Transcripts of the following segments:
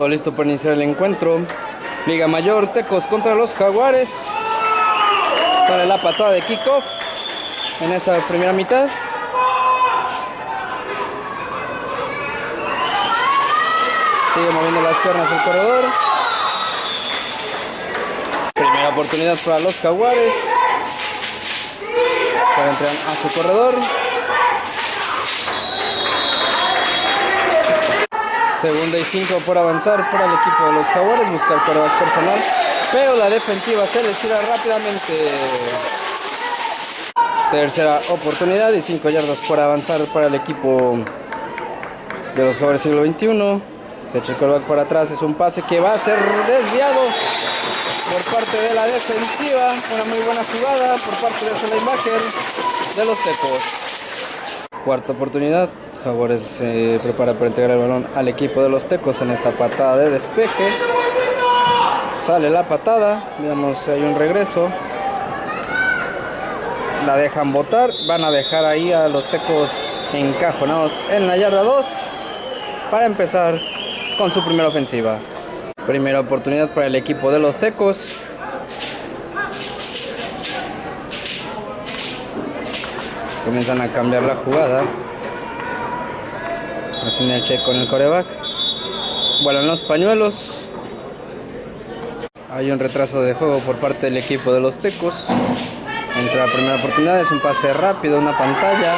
Todo listo para iniciar el encuentro. Liga Mayor, Tecos contra los Jaguares. Sale la patada de kickoff en esta primera mitad. Sigue moviendo las piernas el corredor. Primera oportunidad para los Jaguares. Se entran a su corredor. Segunda y cinco por avanzar para el equipo de los Jaguares, buscar pruebas personal, pero la defensiva se les tira rápidamente. Tercera oportunidad y cinco yardas por avanzar para el equipo de los Jaguares siglo XXI. Se echa el coreback para atrás, es un pase que va a ser desviado por parte de la defensiva. Una muy buena jugada por parte de ese linebacker de los Tecos. Cuarta oportunidad, Jaguares se prepara para entregar el balón al equipo de los Tecos en esta patada de despeje. Sale la patada, veamos si hay un regreso. La dejan botar, van a dejar ahí a los Tecos encajonados en la yarda 2 para empezar con su primera ofensiva. Primera oportunidad para el equipo de los Tecos. Comienzan a cambiar la jugada. Hacen el check con el coreback. Vuelan los pañuelos. Hay un retraso de juego por parte del equipo de los Tecos. Entra la primera oportunidad, es un pase rápido, una pantalla.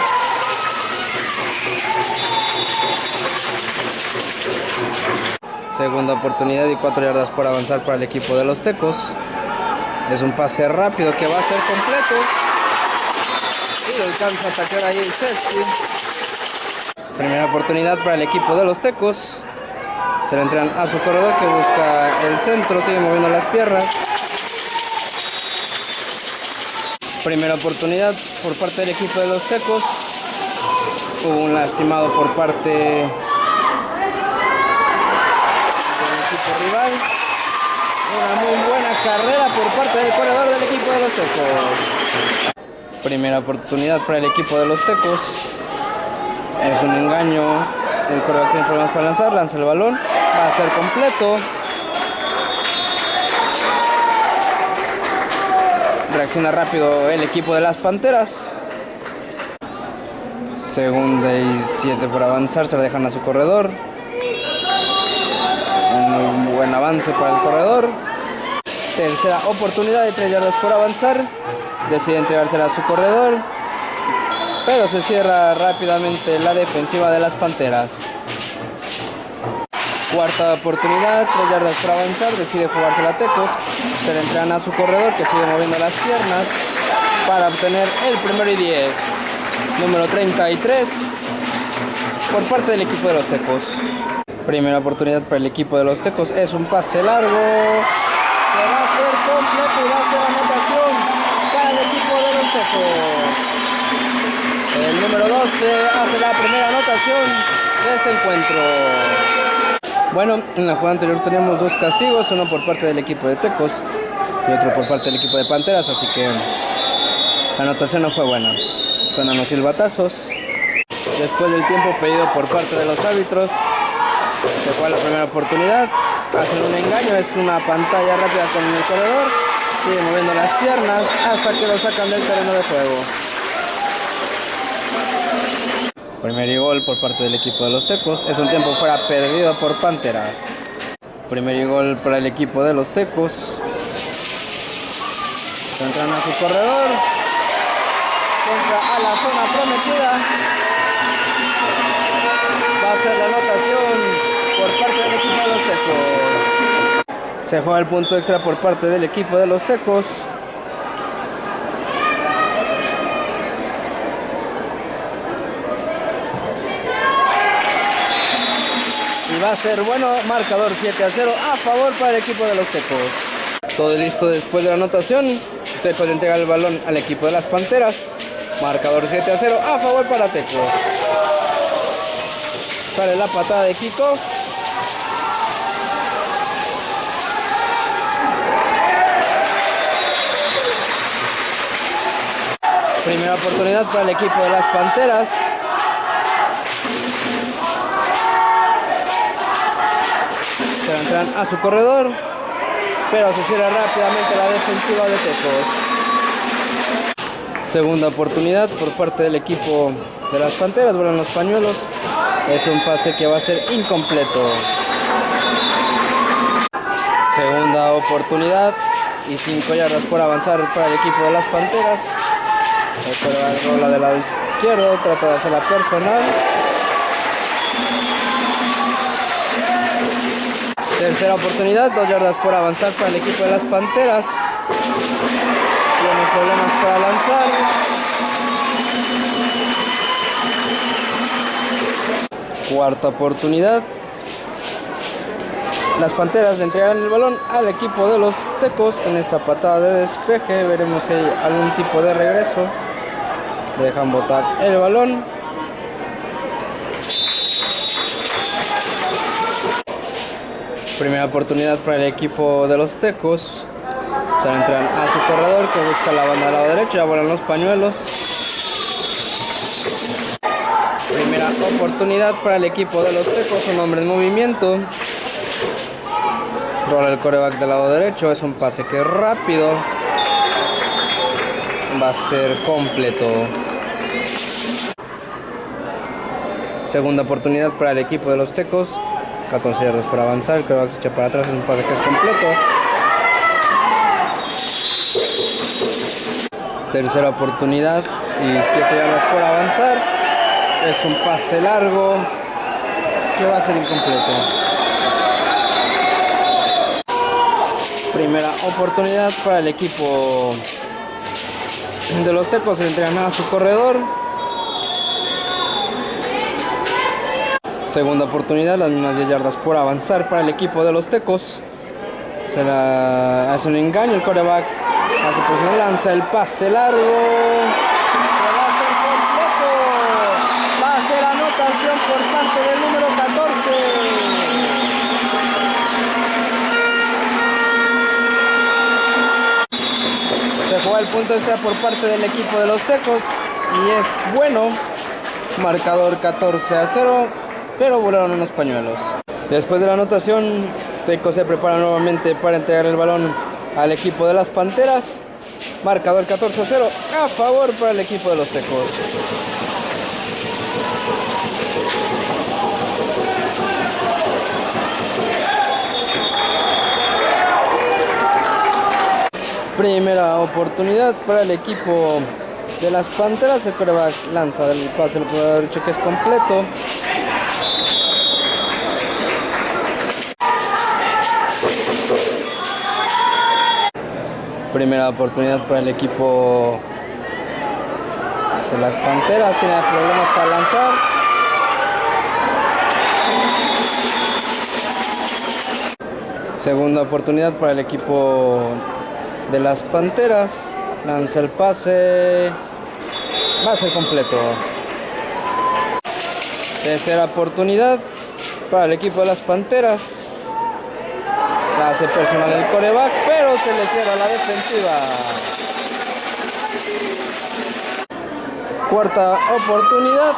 Segunda oportunidad y cuatro yardas por avanzar para el equipo de los Tecos. Es un pase rápido que va a ser completo. Y lo alcanza a atacar ahí el safety. Primera oportunidad para el equipo de los Tecos. Se le entran a su corredor que busca el centro, sigue moviendo las piernas. Primera oportunidad por parte del equipo de los Tecos. Hubo un lastimado por parte del equipo rival. Una muy buena carrera por parte del corredor del equipo de los Tecos. Primera oportunidad para el equipo de los Tecos. Es un engaño. El corredor tiene problemas para lanzar. Lanza el balón. Va a ser completo. Reacciona rápido el equipo de las Panteras. Segunda y siete por avanzar. Se la dejan a su corredor. Un buen avance para el corredor. Tercera oportunidad de tres yardas por avanzar. Decide entregársela a su corredor pero se cierra rápidamente la defensiva de las Panteras. Cuarta oportunidad, tres yardas para avanzar, decide jugarse la Tecos, se le entregan a su corredor que sigue moviendo las piernas para obtener el primero y 10. Número 33 por parte del equipo de los Tecos. Primera oportunidad para el equipo de los Tecos es un pase largo que va a ser completo y a para el equipo de los Tecos. El número 12 hace la primera anotación de este encuentro. Bueno, en la jugada anterior teníamos dos castigos, uno por parte del equipo de Tecos y otro por parte del equipo de Panteras, así que la anotación no fue buena. Suenan los silbatazos. Después del tiempo pedido por parte de los árbitros, se fue a la primera oportunidad. Hacen un engaño, es una pantalla rápida con el corredor. Sigue moviendo las piernas hasta que lo sacan del terreno de juego. Primer gol por parte del equipo de los Tecos. Es un tiempo fuera perdido por Panteras. Primer gol para el equipo de los Tecos. Entran a su corredor. Entra a la zona prometida. Va a ser la anotación por parte del equipo de los Tecos. Se juega el punto extra por parte del equipo de los Tecos. A ser bueno, marcador 7 a 0 a favor para el equipo de los Tecos. Todo listo después de la anotación, Tecos entrega el balón al equipo de las Panteras, marcador 7 a 0 a favor para Tecos. Sale la patada de Kiko. Primera oportunidad para el equipo de las Panteras. Entran a su corredor, pero se cierra rápidamente la defensiva de Tecos. Segunda oportunidad por parte del equipo de las Panteras, vuelan los pañuelos. Es un pase que va a ser incompleto. Segunda oportunidad y 5 yardas por avanzar para el equipo de las Panteras. El rola del lado izquierdo, trata de hacer la personal. Tercera oportunidad, 2 yardas por avanzar para el equipo de las Panteras. Tienen problemas para lanzar. Cuarta oportunidad. Las Panteras le entregan el balón al equipo de los Tecos en esta patada de despeje. Veremos si hay algún tipo de regreso. Dejan botar el balón. Primera oportunidad para el equipo de los Tecos. Se entran a su corredor que busca la banda del lado derecho. Ya vuelan los pañuelos. Primera oportunidad para el equipo de los Tecos. Un hombre en movimiento. Rola el coreback del lado derecho. Es un pase que rápido. Va a ser completo. Segunda oportunidad para el equipo de los Tecos. 14 yardas para avanzar. Se echa para atrás. Es un pase que es completo. Tercera oportunidad y 7 yardas por avanzar. Es un pase largo que va a ser incompleto. Primera oportunidad para el equipo de los Tecos. Se a su corredor. Segunda oportunidad, las mismas 10 yardas por avanzar para el equipo de los Tecos. Se la hace un engaño el coreback. Hace pues lanza el pase largo. Se va a ser completo. Va a ser anotación por parte del número 14. Se juega el punto extra por parte del equipo de los Tecos. Y es bueno. Marcador 14 a 0 pero volaron unos pañuelos. Después de la anotación, Teco se prepara nuevamente para entregar el balón al equipo de las Panteras. Marcador 14 a 0 a favor para el equipo de los Tecos. Primera oportunidad para el equipo de las Panteras. El coreback lanza del pase al jugador que es completo. Primera oportunidad para el equipo de las Panteras. Tiene problemas para lanzar. Segunda oportunidad para el equipo de las Panteras. Lanza el pase. Va a ser completo. Tercera oportunidad para el equipo de las Panteras. Hace personal el coreback, pero se le cierra la defensiva. Cuarta oportunidad.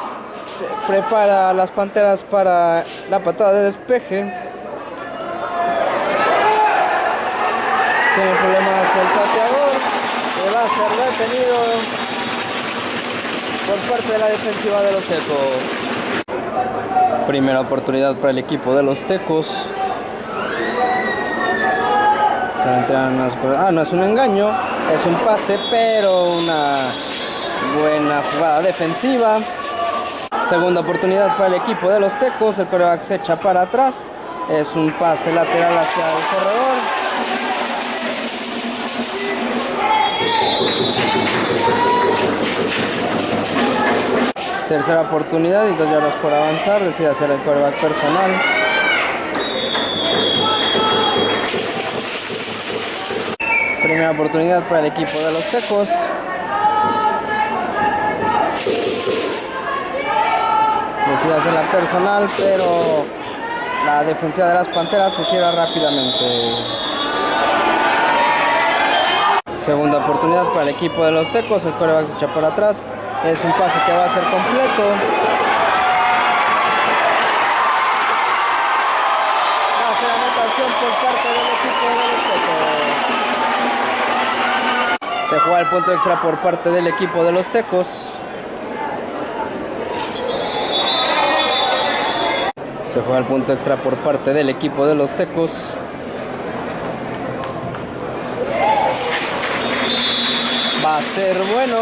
Se prepara las Panteras para la patada de despeje. Tiene problemas el pateador. Que va a ser detenido por parte de la defensiva de los Tecos. Primera oportunidad para el equipo de los Tecos. Se entran unas cosas- Ah, no es un engaño, es un pase, pero una buena jugada defensiva. Segunda oportunidad para el equipo de los Tecos. El coreback se echa para atrás. Es un pase lateral hacia el corredor. Tercera oportunidad y dos yardas por avanzar. Decide hacer el coreback personal. Primera oportunidad para el equipo de los Tecos. Decide hacer la personal, pero la defensiva de las Panteras se cierra rápidamente. Segunda oportunidad para el equipo de los Tecos. El coreback se echa por atrás. Es un pase que va a ser completo. Se juega el punto extra por parte del equipo de los Tecos. Se juega el punto extra por parte del equipo de los Tecos. Va a ser bueno.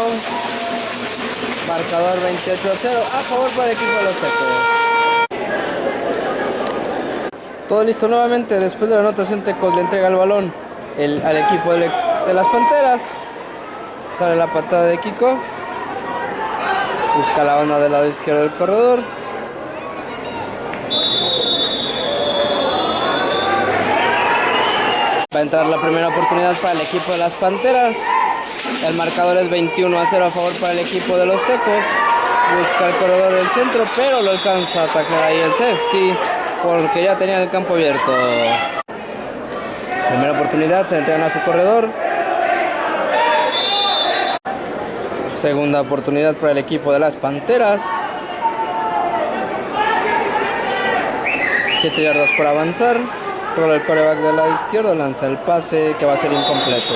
Marcador 28 a 0 a favor para el equipo de los Tecos. Todo listo nuevamente. Después de la anotación, Tecos le entrega el balón al equipo de, las Panteras. Sale la patada de Kiko. Busca la onda del lado izquierdo del corredor. Va a entrar la primera oportunidad para el equipo de las Panteras. El marcador es 21 a 0 a favor para el equipo de los Tecos. Busca el corredor del centro, pero lo alcanza a atacar ahí el safety porque ya tenían el campo abierto. Primera oportunidad, se entregan a su corredor. Segunda oportunidad para el equipo de las Panteras. 7 yardas por avanzar. Rola el coreback del lado izquierdo, lanza el pase que va a ser incompleto.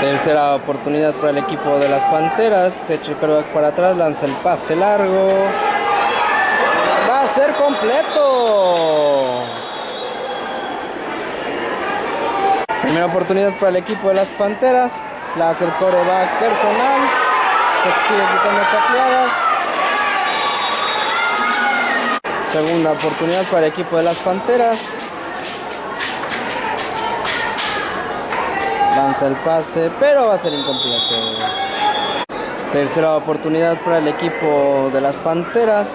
Tercera oportunidad para el equipo de las Panteras. Se echa el coreback para atrás, lanza el pase largo ser completo. Primera oportunidad para el equipo de las Panteras. La hace el coreback personal. Se sigue quitando tacleadas. Segunda oportunidad para el equipo de las Panteras. Lanza el pase, pero va a ser incompleto. Tercera oportunidad para el equipo de las Panteras.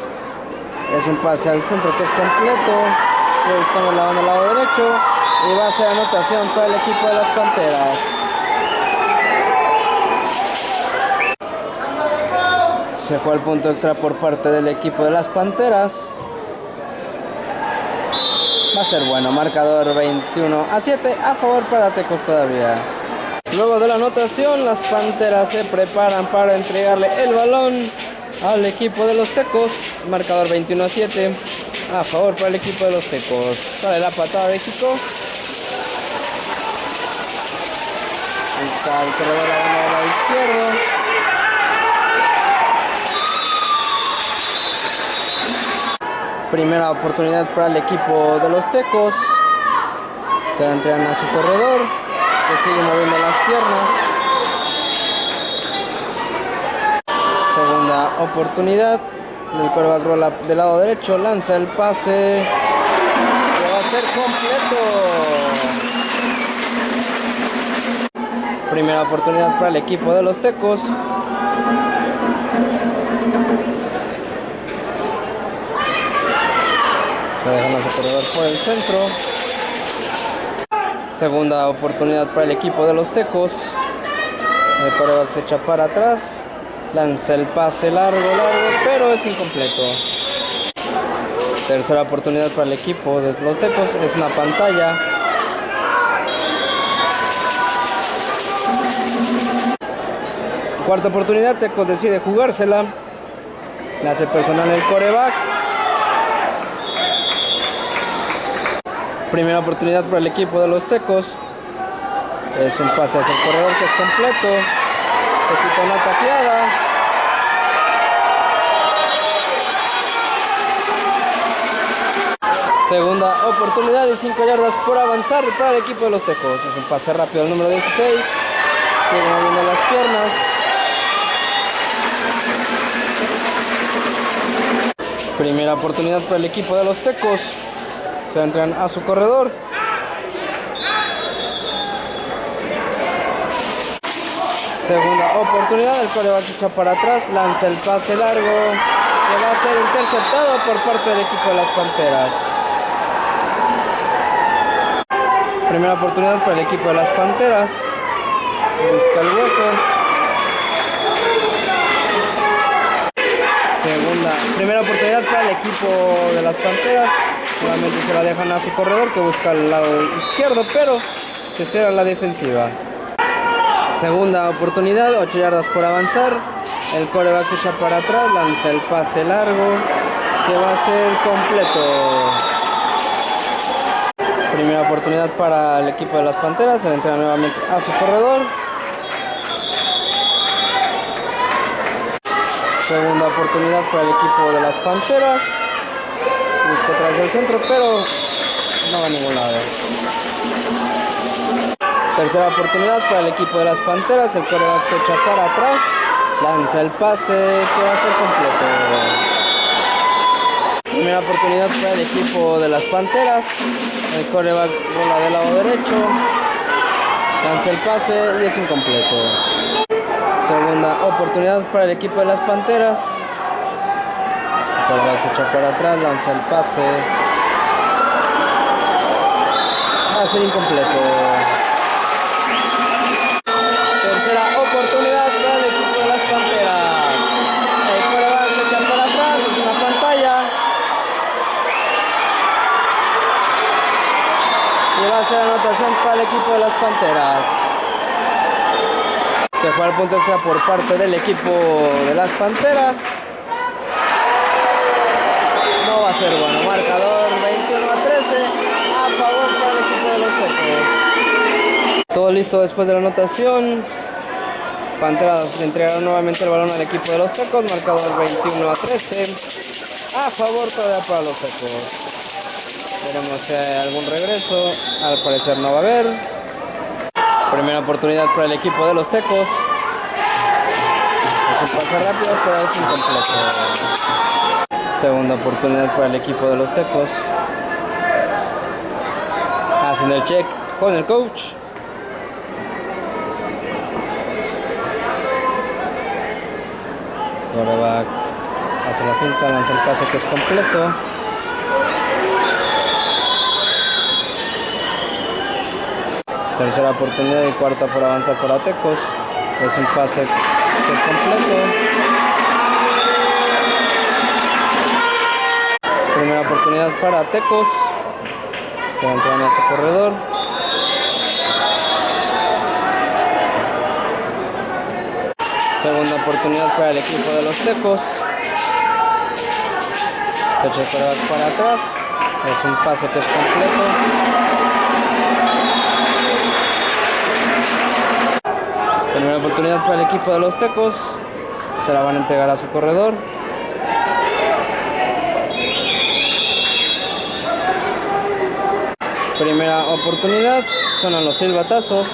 Es un pase al centro que es completo. Sigue buscando la banda al lado derecho. Y va a ser anotación para el equipo de las Panteras. Se fue el punto extra por parte del equipo de las Panteras. Va a ser bueno, marcador 21 a 7 a favor para Tecos todavía. Luego de la anotación, las Panteras se preparan para entregarle el balón al equipo de los Tecos. Marcador 21 a 7. A favor para el equipo de los Tecos. Sale la patada de Kiko. Está el corredor a la lado Primera oportunidad para el equipo de los Tecos. Se entregan a su corredor. Que sigue moviendo las piernas. oportunidad. El coreback rola del lado derecho, lanza el pase. Que va a ser completo. Primera oportunidad para el equipo de los Tecos. Se dejan a su corredor por el centro. Segunda oportunidad para el equipo de los Tecos. El coreback se echa para atrás. Lanza el pase largo, largo, pero es incompleto. Tercera oportunidad para el equipo de los Tecos. Es una pantalla. Cuarta oportunidad, Tecos decide jugársela. La hace personal el coreback. Primera oportunidad para el equipo de los Tecos. Es un pase hacia el corredor que es completo. Se quita una taqueada. Segunda oportunidad y 5 yardas por avanzar para el equipo de los Tecos. Es un pase rápido al número 16. Sigue moviendo las piernas. Primera oportunidad para el equipo de los Tecos. Entran a su corredor. Segunda oportunidad, el coreback echa para atrás, lanza el pase largo que va a ser interceptado por parte del equipo de las Panteras. Primera oportunidad para el equipo de las Panteras. Busca el hueco. Segunda, primera oportunidad para el equipo de las Panteras. Nuevamente se la dejan a su corredor que busca el lado izquierdo, pero se cierra la defensiva. Segunda oportunidad, 8 yardas por avanzar. El coreback se echa para atrás, lanza el pase largo que va a ser completo. Primera oportunidad para el equipo de las Panteras. Se le nuevamente a su corredor. Segunda oportunidad para el equipo de las Panteras. Busca atrás el centro, pero no va a ningún lado. Tercera oportunidad para el equipo de las Panteras. El coreback se echa para atrás. Lanza el pase que va a ser completo. Primera oportunidad para el equipo de las Panteras. El coreback rola del lado derecho. Lanza el pase y es incompleto. Segunda oportunidad para el equipo de las Panteras. Coreback se echa para atrás, lanza el pase. Va a ser incompleto. Tercera oportunidad para el equipo de las Panteras. El coreback se echa para atrás, es una pantalla. Y va a ser anotación para el equipo de las Panteras. Se fue al punto extra por parte del equipo de las Panteras. Bueno. Marcador 21 a 13 a favor para el equipo de los Tecos. Todo listo después de la anotación. Panteras le entregaron nuevamente el balón al equipo de los Tecos. Marcador 21 a 13 a favor todavía para los Tecos. Veremos hay algún regreso. Al parecer no va a haber. Primera oportunidad para el equipo de los Tecos. Es un pase rápido, pero es incompleto. Segunda oportunidad para el equipo de los Tecos. Hacen el check con el coach. Ahora hace la finta, lanza el pase que es completo. Tercera oportunidad y cuarta por avanzar por Atecos. Es un pase que es completo. Oportunidad para Atecos. Se va a entrar a su corredor. Segunda oportunidad para el equipo de los Tecos. Se echa para atrás. Es un pase que es completo. Primera oportunidad para el equipo de los Tecos. Se la van a entregar a su corredor. Primera oportunidad. Sonan los silbatazos.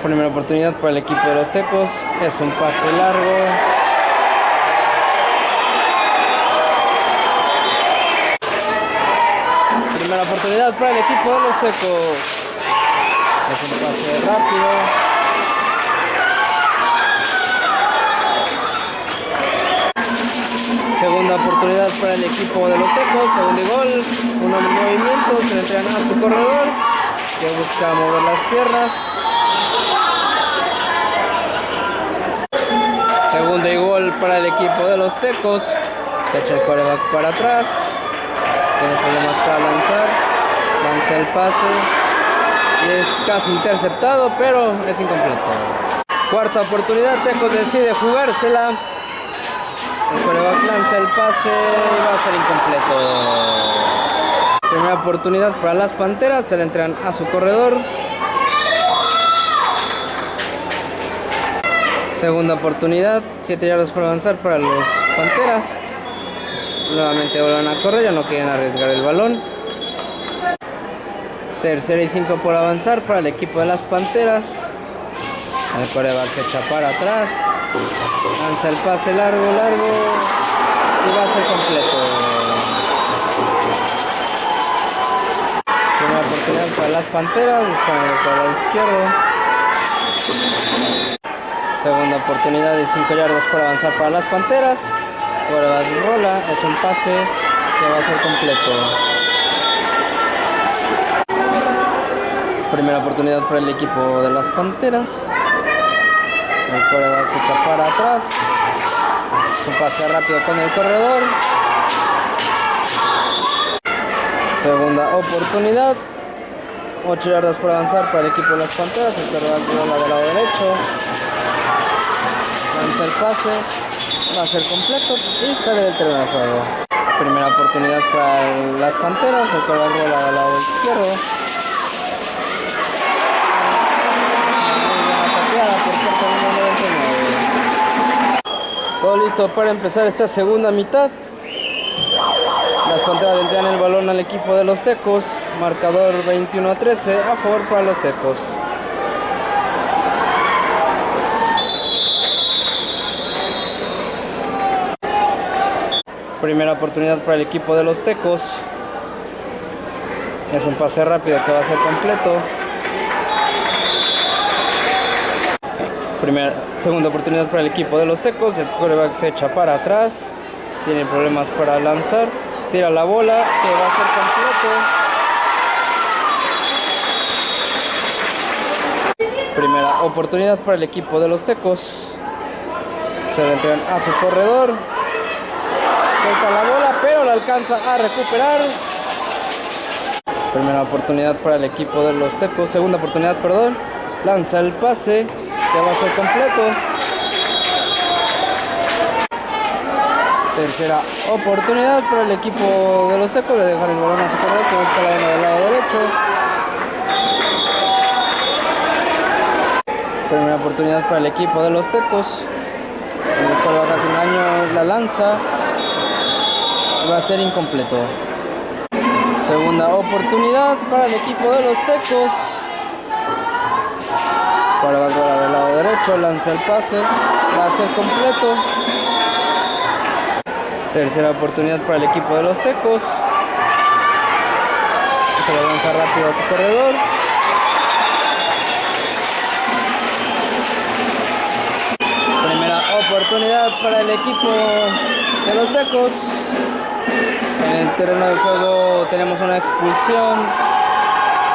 Primera oportunidad para el equipo de los Tecos. Es un pase largo. Primera oportunidad para el equipo de los Tecos. Es un pase rápido. Segunda oportunidad para el equipo de los Tecos. Segundo gol. Un movimiento. Se le entregan a su corredor. Que busca mover las piernas. Segundo y gol para el equipo de los Tecos. Se echa el coreback para atrás. Tiene problemas para lanzar. Lanza el pase. Y es casi interceptado, pero es incompleto. Cuarta oportunidad, Tecos decide jugársela. El coreback lanza el pase y va a ser incompleto. Primera oportunidad para las Panteras, se le entregan a su corredor. Segunda oportunidad, 7 yardas por avanzar para los Panteras. Nuevamente vuelven a correr, ya no quieren arriesgar el balón. Tercera y 5 por avanzar para el equipo de las Panteras. El coreback se echa para atrás. Lanza el pase largo, largo. Y va a ser completo. Primera oportunidad para las Panteras. Buscan el lado izquierdo. Segunda oportunidad de 5 yardas por avanzar para las Panteras. Coreback rola. Es un pase que va a ser completo. Primera oportunidad para el equipo de las Panteras. El coreback se echa para atrás. Un pase rápido con el corredor. Segunda oportunidad. 8 yardas por avanzar para el equipo de las Panteras. El coreback rola del lado derecho. Lanza el pase. Va a ser completo y sale del terreno de juego. Primera oportunidad para las Panteras, el cual bola del lado izquierdo. Todo listo para empezar esta segunda mitad. Las Panteras entregan el balón al equipo de los Tecos. Marcador 21 a 13 a favor para los Tecos. Primera oportunidad para el equipo de los Tecos. Es un pase rápido que va a ser completo. Primera, segunda oportunidad para el equipo de los Tecos. El quarterback se echa para atrás. Tiene problemas para lanzar. Tira la bola que va a ser completo. Primera oportunidad para el equipo de los Tecos. Se le entregan a su corredor la bola, pero la alcanza a recuperar. Primera oportunidad para el equipo de los Tecos. Segunda oportunidad, perdón. Lanza el pase, que va a ser completo. Tercera oportunidad para el equipo de los Tecos. Le dejan el balón a su corredor que busca la del lado derecho. Primera oportunidad para el equipo de los Tecos. El cual va sin daño la lanza va a ser incompleto. Segunda oportunidad para el equipo de los Tecos. Para Valvora del lado derecho, lanza el pase, va a ser completo. Tercera oportunidad para el equipo de los Tecos. Se va a lanzar rápido a su corredor. Primera oportunidad para el equipo de los Tecos. En el terreno de juego tenemos una expulsión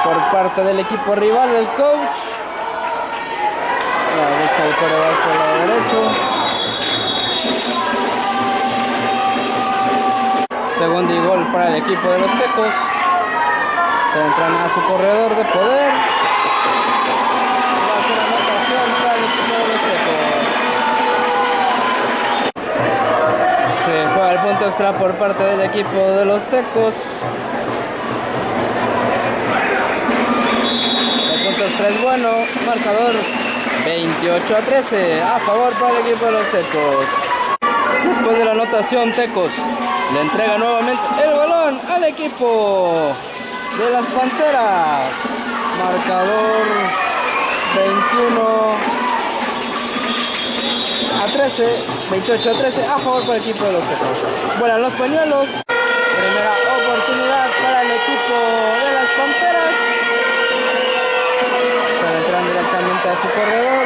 por parte del equipo rival del coach. El por el lado derecho. Segundo y gol para el equipo de los Tecos. Se entran a su corredor de poder. Se juega el punto extra por parte del equipo de los Tecos. El punto extra es bueno. Marcador 28 a 13 a favor para el equipo de los Tecos. Después de la anotación, Tecos le entrega nuevamente el balón al equipo de las Panteras. Marcador 21 a 13, 28 a 13 a favor para el equipo de los Tecos. Vuelan los pañuelos. Primera oportunidad para el equipo de las Panteras. Se entran a su corredor.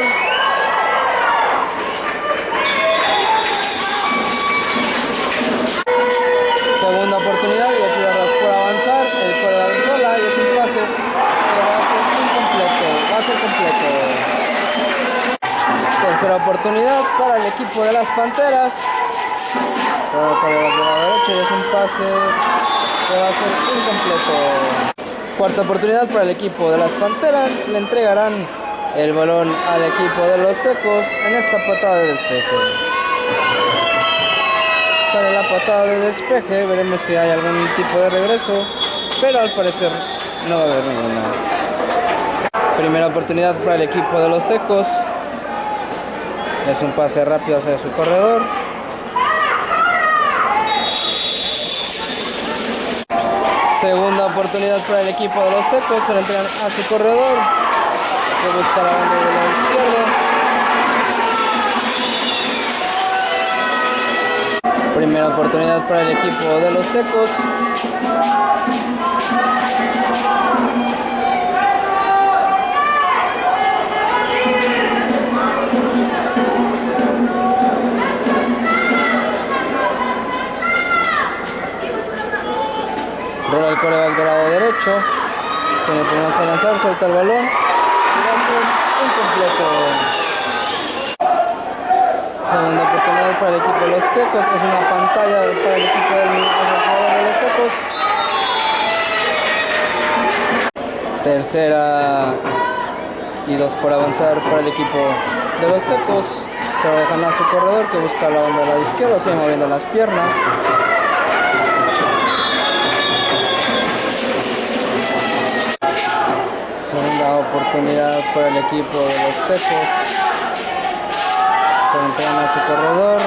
Segunda oportunidad y yardas por avanzar. El corredor rola y es un pase que va a ser incompleto. Va a ser completo. Tercera oportunidad para el equipo de las Panteras. Para el lado derecho y es un pase que va a ser incompleto. Cuarta oportunidad para el equipo de las Panteras. Le entregarán el balón al equipo de los Tecos en esta patada de despeje. Sale la patada de despeje, veremos si hay algún tipo de regreso, pero al parecer no va a haber ninguna. Primera oportunidad para el equipo de los Tecos. Es un pase rápido hacia su corredor. Segunda oportunidad para el equipo de los Tecos. Se entregan a su corredor. Que busca la banda del. Primera oportunidad para el equipo de los Tecos. Rola el coreback del lado derecho. Tiene para lanzar, suelta el balón. Incompleto. Segunda oportunidad para el equipo de los Tecos. Es una pantalla para el equipo de los Tecos. Tercera y dos por avanzar para el equipo de los Tecos. Se va a dejar a su corredor que busca la banda del lado izquierdo, sigue moviendo las piernas. Para el equipo de los Tecos. Se entregan a su corredor.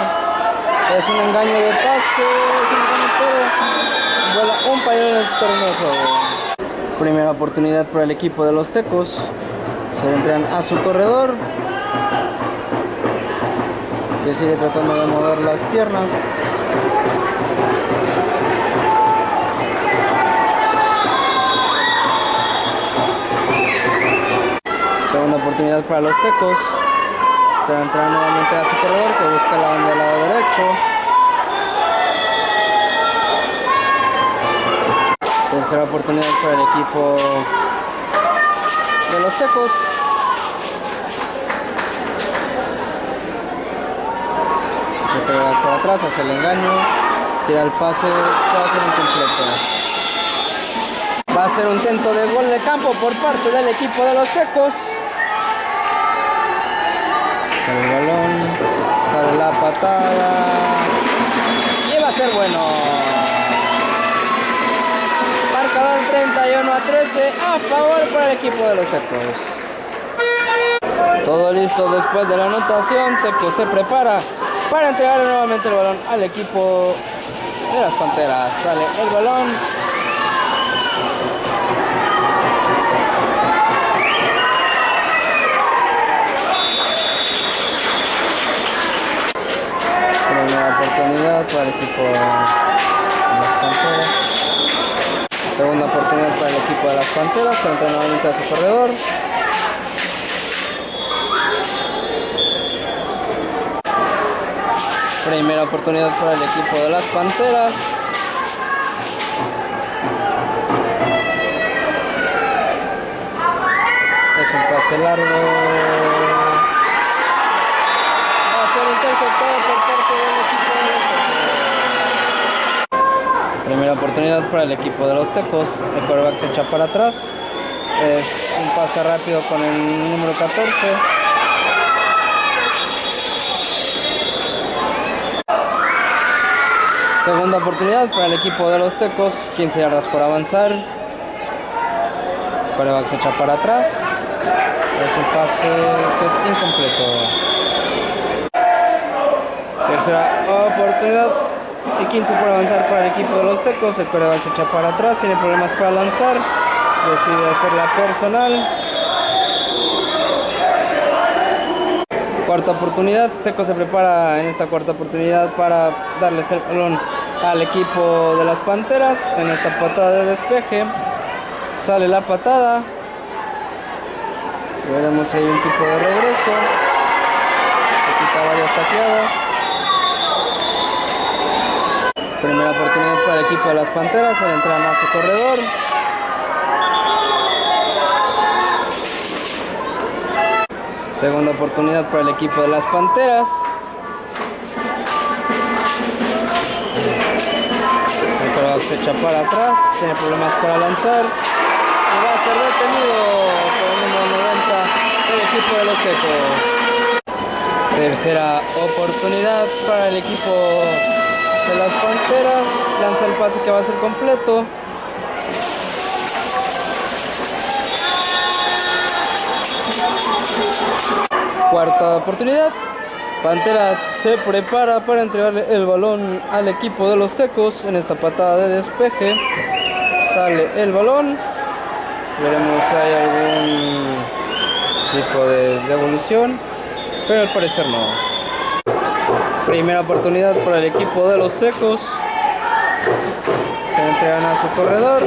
Es un engaño de pase, es un engaño vuela un pañuelo en el torneo de juego. Primera oportunidad para el equipo de los Tecos. Se entregan a su corredor. Que sigue tratando de mover las piernas. Segunda oportunidad para los tecos. Se va a entrar nuevamente a su corredor que busca la banda del lado derecho. Tercera oportunidad para el equipo de los tecos. Se pega por atrás, hace el engaño, tira el pase, va a ser incompleto. Va a ser un intento de gol de campo por parte del equipo de los secos. El balón, sale la patada. Y va a ser bueno. Marcador 31 a 13 a favor para el equipo de los secos. Todo listo después de la anotación. Teco se prepara para entregar nuevamente el balón al equipo de las Panteras. Sale el balón. Para el equipo de las Panteras. Segunda oportunidad para el equipo de las Panteras. Se entra nuevamente a su corredor. Primera oportunidad para el equipo de las Panteras. Es un pase largo. Va a ser interceptado por parte del equipo de los Tecos. Oportunidad para el equipo de los Tecos. El quarterback se echa para atrás. Es un pase rápido con el número 14. Segunda oportunidad para el equipo de los Tecos, 15 yardas por avanzar. Coreback se echa para atrás. Es un pase que es incompleto. Tercera oportunidad y 15 por avanzar para el equipo de los Tecos. El coreback se echa para atrás, tiene problemas para lanzar. Decide hacerla personal. Cuarta oportunidad, Teco se prepara en esta cuarta oportunidad para darles el balón al equipo de las Panteras en esta patada de despeje. Sale la patada. Veremos ahí un tipo de regreso. Se quita varias taqueadas. Primera oportunidad para el equipo de las Panteras al entrar a su corredor. Segunda oportunidad para el equipo de las Panteras. El quarterback se echa para atrás, tiene problemas para lanzar y va a ser detenido por el número 90 del equipo de los Tecos. Tercera oportunidad para el equipo de las Panteras. Lanza el pase que va a ser completo. Cuarta oportunidad. Panteras se prepara para entregarle el balón al equipo de los Tecos en esta patada de despeje. Sale el balón. Veremos si hay algún tipo de devolución. Pero al parecer no. Primera oportunidad para el equipo de los Tecos. Se entregan a su corredor.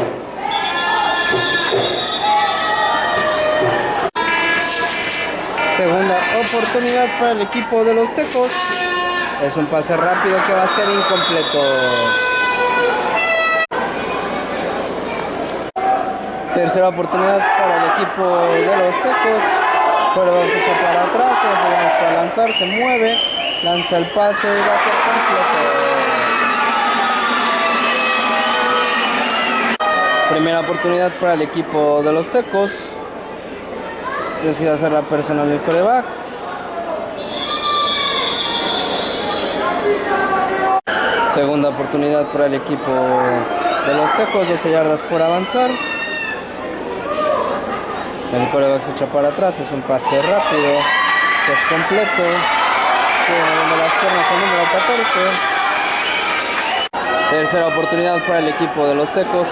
Segunda oportunidad para el equipo de los Tecos. Es un pase rápido que va a ser incompleto. Tercera oportunidad para el equipo de los Tecos. Pero se echa para atrás, para lanzar, se mueve, lanza el pase y va a ser completo. Primera oportunidad para el equipo de los Tecos decide hacer la personal del coreback. Segunda oportunidad para el equipo de los Tecos, 12 yardas por avanzar. El coreback se echa para atrás, es un pase rápido, es completo. Moviendo las piernas el número 14. Tercera oportunidad para el equipo de los Tecos.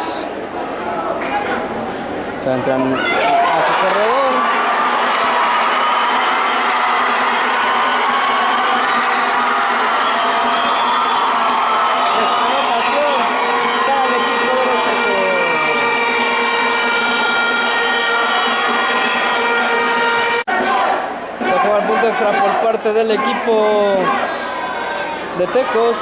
Se entran a su corredor. Del equipo de Tecos.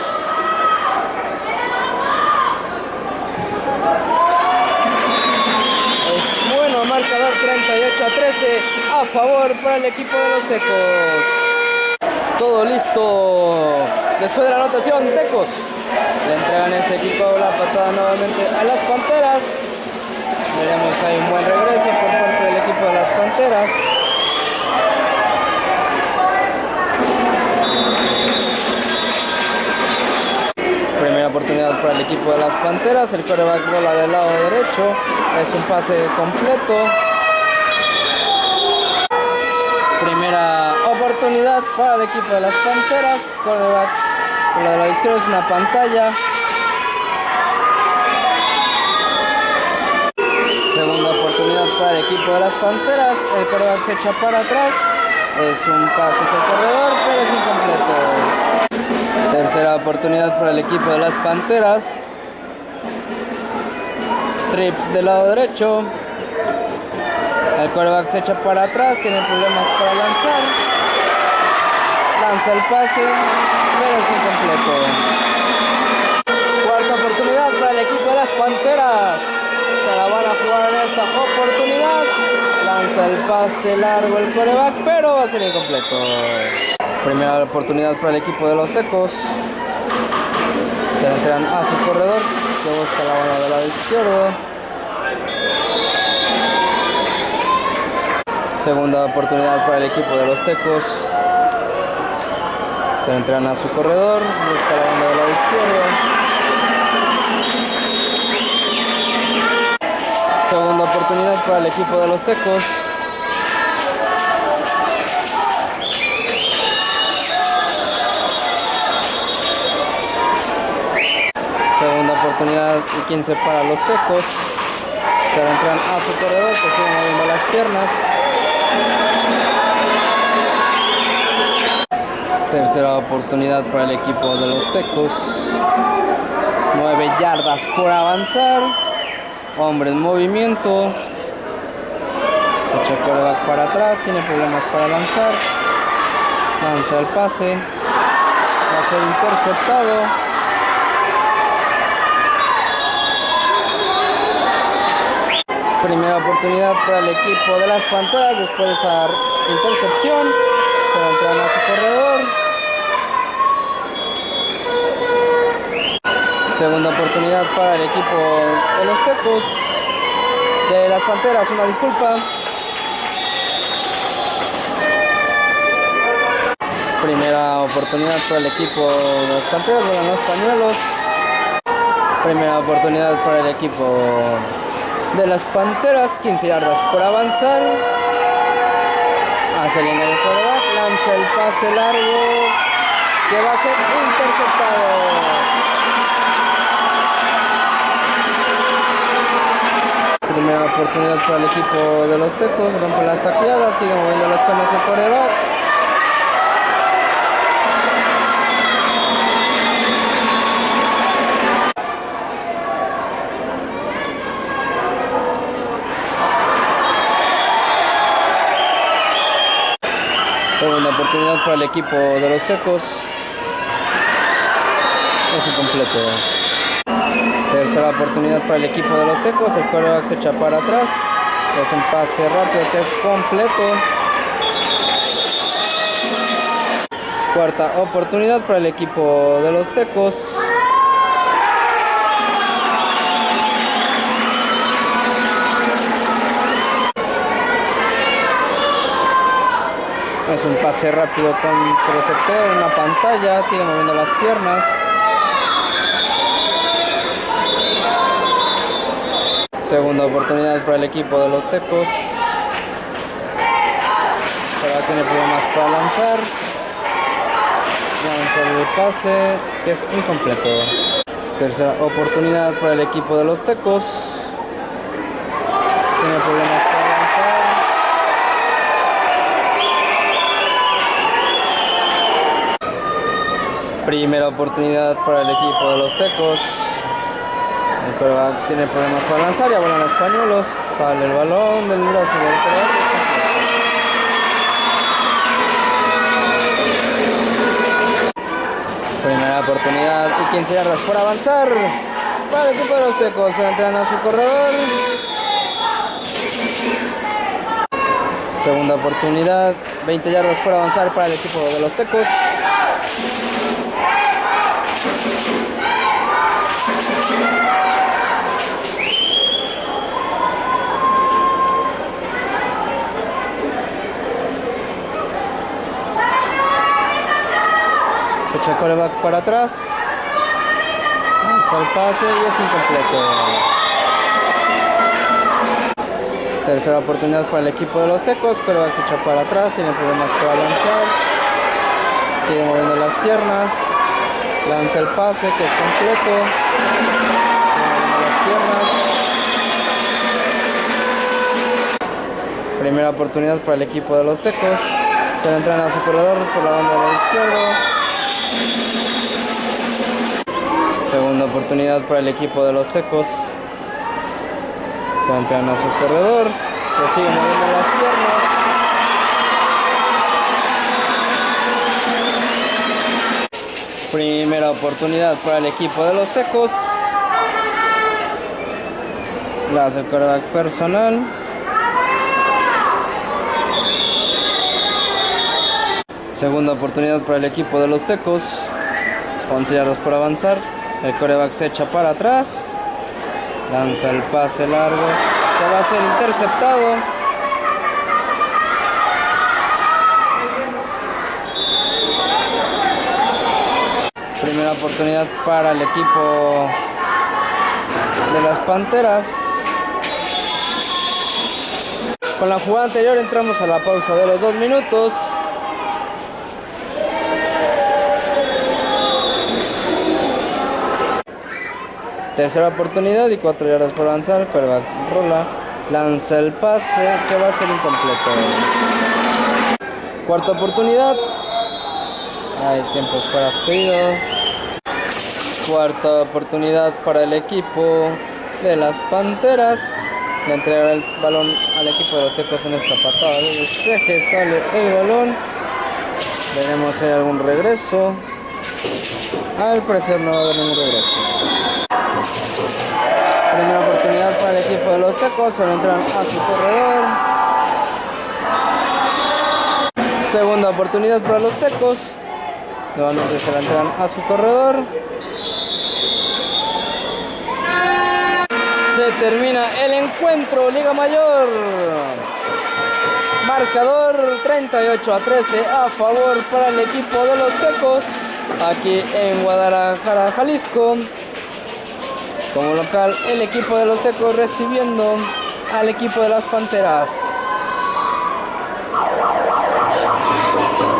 Es bueno, marcador 38 a 13 a favor para el equipo de los Tecos. Todo listo. Después de la anotación, Tecos le entregan este equipo la patada nuevamente a las Panteras. Veremos ahí un buen regreso por parte del equipo de las Panteras. Primera oportunidad para el equipo de las Panteras. El coreback bola del lado derecho. Es un pase completo. Primera oportunidad para el equipo de las Panteras. Coreback bola del lado izquierdo es una pantalla. Segunda oportunidad para el equipo de las Panteras. El coreback se echa para atrás. Es un pase hacia el corredor, pero es incompleto. Tercera oportunidad para el equipo de las Panteras. Trips del lado derecho. El quarterback se echa para atrás, tiene problemas para lanzar. Lanza el pase, pero es incompleto. Cuarta oportunidad para el equipo de las Panteras. Se la van a jugar en esta oportunidad. Lanza el pase largo el quarterback, pero va a ser incompleto. Primera oportunidad para el equipo de los Tecos. Se entran a su corredor, que busca la banda del lado izquierdo. Segunda oportunidad para el equipo de los Tecos. Se entran a su corredor, busca la banda del lado izquierdo. Segunda oportunidad para el equipo de los Tecos. Y 15 para los tecos. Se entran a su corredor, que siguen moviendo las piernas. Tercera oportunidad para el equipo de los tecos. 9 yardas por avanzar. Hombre en movimiento. Se echa para atrás, tiene problemas para lanzar. Lanza el pase. Va a ser interceptado. Primera oportunidad para el equipo de las Panteras después de esa intercepción. Se entran a su corredor. Segunda oportunidad para el equipo de los Tecos. De las Panteras, una disculpa. Primera oportunidad para el equipo de las Panteras, bueno, los pañuelos. Primera oportunidad para el equipo de las Panteras, 15 yardas por avanzar. Hace de quarterback, lanza el pase largo que va a ser interceptado. Primera oportunidad para el equipo de los Tecos, rompe las tacleadas, sigue moviendo las piernas de quarterback. Segunda oportunidad para el equipo de los Tecos. Es incompleto. Tercera oportunidad para el equipo de los Tecos. El quarterback se echa para atrás. Es un pase rápido que es completo. Cuarta oportunidad para el equipo de los Tecos. Un pase rápido con su receptor, una pantalla, sigue moviendo las piernas. Segunda oportunidad para el equipo de los Tecos. a tener problemas para lanzar. Lanzar el pase, que es incompleto. Tercera oportunidad para el equipo de los Tecos. Primera oportunidad para el equipo de los Tecos. El quarterback tiene problemas para lanzar, ya vuelan los pañuelos. Sale el balón del brazo del quarterback. Primera oportunidad y 15 yardas por avanzar. Para el equipo de los Tecos se entran a su corredor. Segunda oportunidad, 20 yardas por avanzar para el equipo de los Tecos. El coreback para atrás. Lanza el pase y es incompleto. Tercera oportunidad para el equipo de los Tecos. Coreback se echa para atrás. Tiene problemas para lanzar. Sigue moviendo las piernas. Lanza el pase que es completo. Las piernas. Primera oportunidad para el equipo de los Tecos. Se le entran a su corredor por la banda del izquierdo. Segunda oportunidad para el equipo de los Tecos. Se entran a su corredor. Que sigue moviendo las piernas. Primera oportunidad para el equipo de los Tecos. La quarterback personal. Segunda oportunidad para el equipo de los Tecos. 11 yardas por avanzar. El coreback se echa para atrás. Lanza el pase largo. Que va a ser interceptado. Primera oportunidad para el equipo de las Panteras. Con la jugada anterior entramos a la pausa de los dos minutos. Tercera oportunidad y cuatro yardas por avanzar. Quarterback rola. Lanza el pase que va a ser incompleto. Cuarta oportunidad. Hay tiempos para pedido. Cuarta oportunidad para el equipo de las Panteras. Le entregará el balón al equipo de los Tecos en esta patada de despeje. Sale el balón. Veremos si hay algún regreso. Al parecer no va a haber ningún regreso. Primera oportunidad para el equipo de los Tecos, solo entran a su corredor. Segunda oportunidad para los Tecos. Nuevamente se la entran a su corredor. Se termina el encuentro, Liga Mayor. Marcador 38 a 13 a favor para el equipo de los Tecos. Aquí en Guadalajara, Jalisco. Como local, el equipo de los Tecos recibiendo al equipo de las Panteras.